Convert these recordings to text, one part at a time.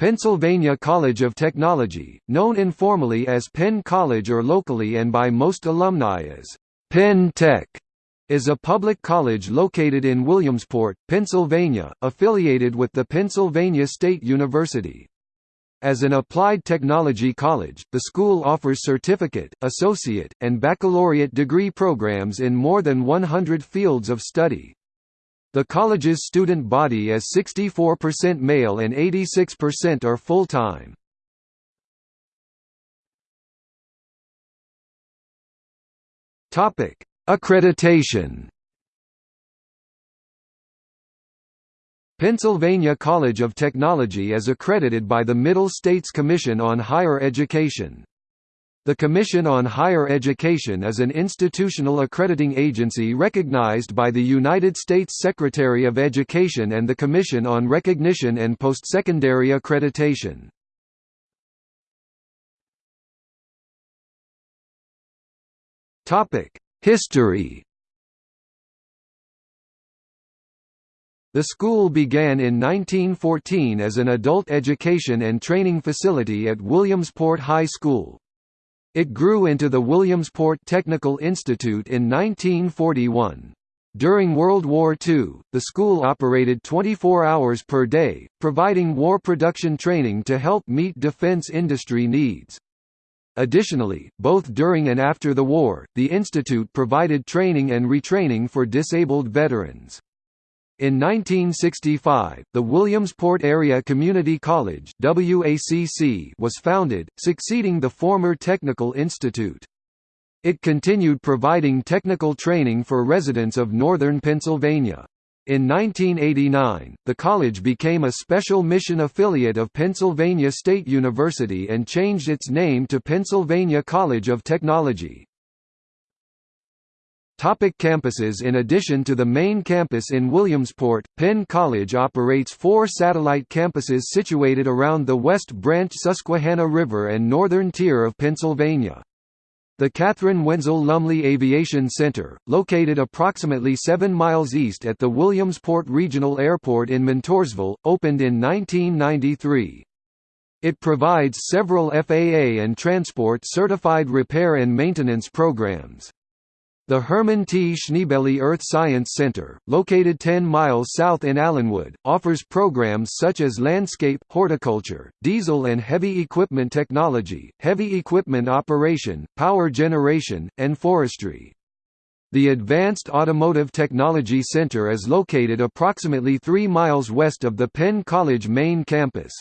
Pennsylvania College of Technology, known informally as Penn College or locally and by most alumni as Penn Tech, is a public college located in Williamsport, Pennsylvania, affiliated with the Pennsylvania State University. As an applied technology college, the school offers certificate, associate, and baccalaureate degree programs in more than 100 fields of study. The college's student body is 64% male and 86% are full-time. Topic: Accreditation Pennsylvania College of Technology is accredited by the Middle States Commission on Higher Education. The Commission on Higher Education is an institutional accrediting agency recognized by the United States Secretary of Education and the Commission on Recognition and Postsecondary Accreditation. History The school began in 1914 as an adult education and training facility at Williamsport High School. It grew into the Williamsport Technical Institute in 1941. During World War II, the school operated 24 hours per day, providing war production training to help meet defense industry needs. Additionally, both during and after the war, the institute provided training and retraining for disabled veterans. In 1965, the Williamsport Area Community College WACC was founded, succeeding the former Technical Institute. It continued providing technical training for residents of northern Pennsylvania. In 1989, the college became a special mission affiliate of Pennsylvania State University and changed its name to Pennsylvania College of Technology. Topic campuses In addition to the main campus in Williamsport, Penn College operates four satellite campuses situated around the West Branch Susquehanna River and northern tier of Pennsylvania. The Kathryn Wentzel Lumley Aviation Center, located approximately 7 miles east at the Williamsport Regional Airport in Montoursville, opened in 1993. It provides several FAA and Transport certified repair and maintenance programs. The Herman T. Schneebeli Earth Science Center, located 10 miles south in Allenwood, offers programs such as landscape, horticulture, diesel and heavy equipment technology, heavy equipment operation, power generation, and forestry. The Advanced Automotive Technology Center is located approximately 3 miles west of the Penn College main campus.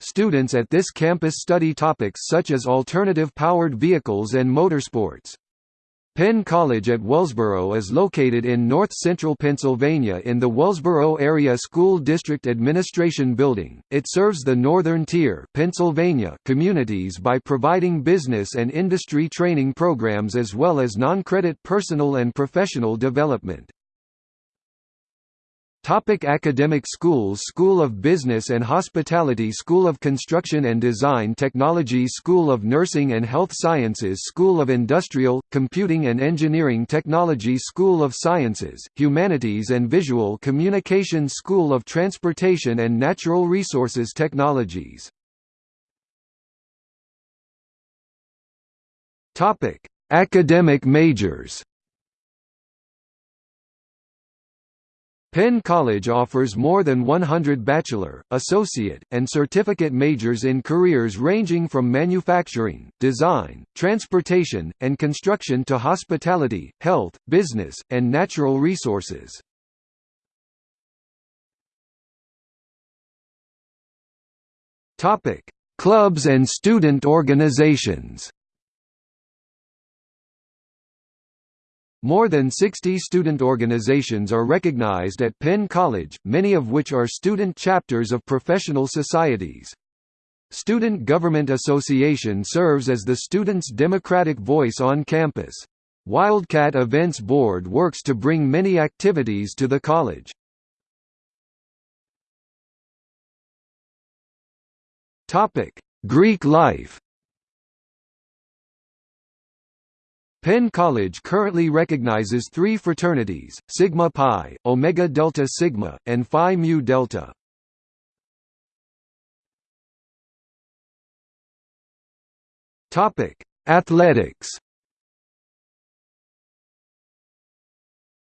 Students at this campus study topics such as alternative powered vehicles and motorsports. Penn College at Wellsboro is located in north-central Pennsylvania in the Wellsboro Area School District Administration Building. It serves the Northern Tier Pennsylvania communities by providing business and industry training programs as well as non-credit personal and professional development. Topic academic schools School of Business and Hospitality School of Construction and Design Technology School of Nursing and Health Sciences School of Industrial, Computing and Engineering Technology School of Sciences, Humanities and Visual Communication School of Transportation and Natural Resources Technologies. Academic majors Penn College offers more than 100 bachelor, associate, and certificate majors in careers ranging from manufacturing, design, transportation, and construction to hospitality, health, business, and natural resources. Clubs and student organizations More than 60 student organizations are recognized at Penn College, many of which are student chapters of professional societies. Student Government Association serves as the students' democratic voice on campus. Wildcat Events Board works to bring many activities to the college. Greek life Penn College currently recognizes three fraternities, Sigma Pi, Omega Delta Sigma, and Phi Mu Delta. Athletics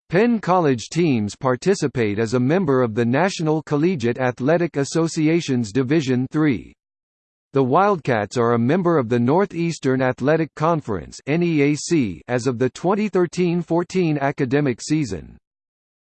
Penn College teams participate as a member of the National Collegiate Athletic Association's Division III. The Wildcats are a member of the Northeastern Athletic Conference as of the 2013–14 academic season.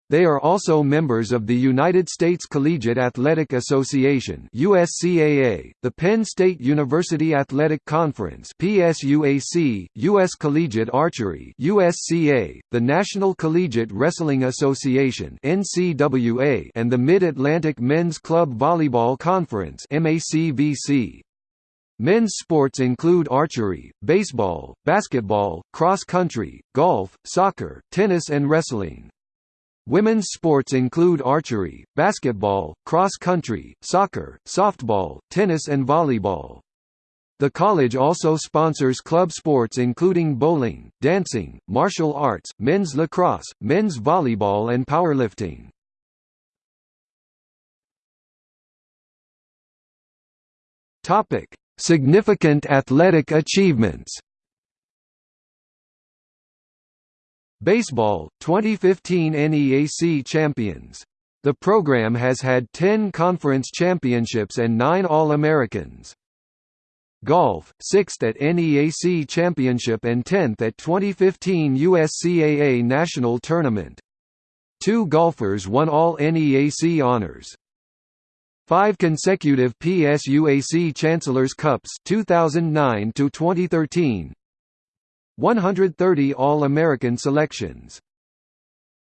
They are also members of the United States Collegiate Athletic Association USCAA, the Penn State University Athletic Conference PSUAC, US Collegiate Archery USCA, the National Collegiate Wrestling Association NCWA, and the Mid-Atlantic Men's Club Volleyball Conference MACVC. Men's sports include archery, baseball, basketball, cross country, golf, soccer, tennis and wrestling. Women's sports include archery, basketball, cross-country, soccer, softball, tennis and volleyball. The college also sponsors club sports including bowling, dancing, martial arts, men's lacrosse, men's volleyball and powerlifting. Topic: Significant athletic achievements Baseball, 2015 NEAC champions. The program has had 10 conference championships and 9 All-Americans. Golf, 6th at NEAC Championship and 10th at 2015 USCAA National Tournament. Two golfers won all NEAC honors. Five consecutive PSUAC Chancellors Cups 2009 to 2013, 130 All-American selections.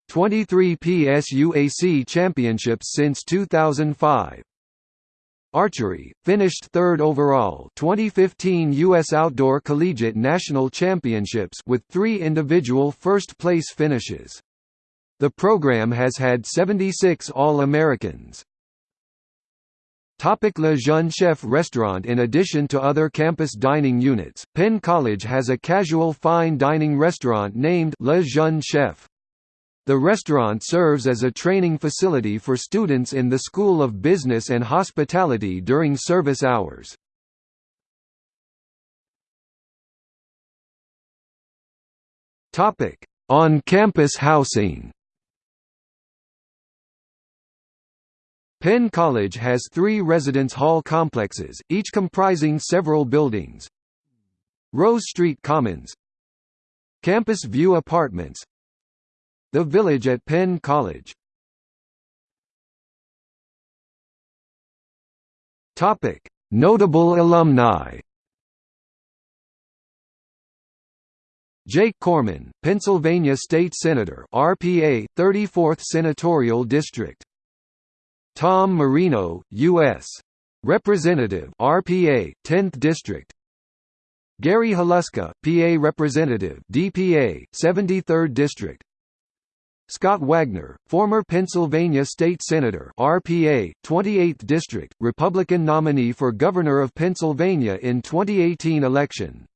23 PSUAC championships since 2005. Archery, finished third overall 2015 U.S. Outdoor Collegiate National Championships with three individual first-place finishes. The program has had 76 All-Americans. Topic Le Jeune Chef restaurant In addition to other campus dining units, Penn College has a casual fine dining restaurant named Le Jeune Chef. The restaurant serves as a training facility for students in the School of Business and Hospitality during service hours. On-campus housing Penn College has three residence hall complexes, each comprising several buildings. Rose Street Commons. Campus View Apartments. The Village at Penn College. Notable alumni. Jake Corman, Pennsylvania State Senator RPA, 34th Senatorial District Tom Marino, U.S. Representative RPA, 10th District. Gary Haluska, PA Representative DPA, 73rd District. Scott Wagner, former Pennsylvania State Senator RPA, 28th District, Republican nominee for Governor of Pennsylvania in 2018 election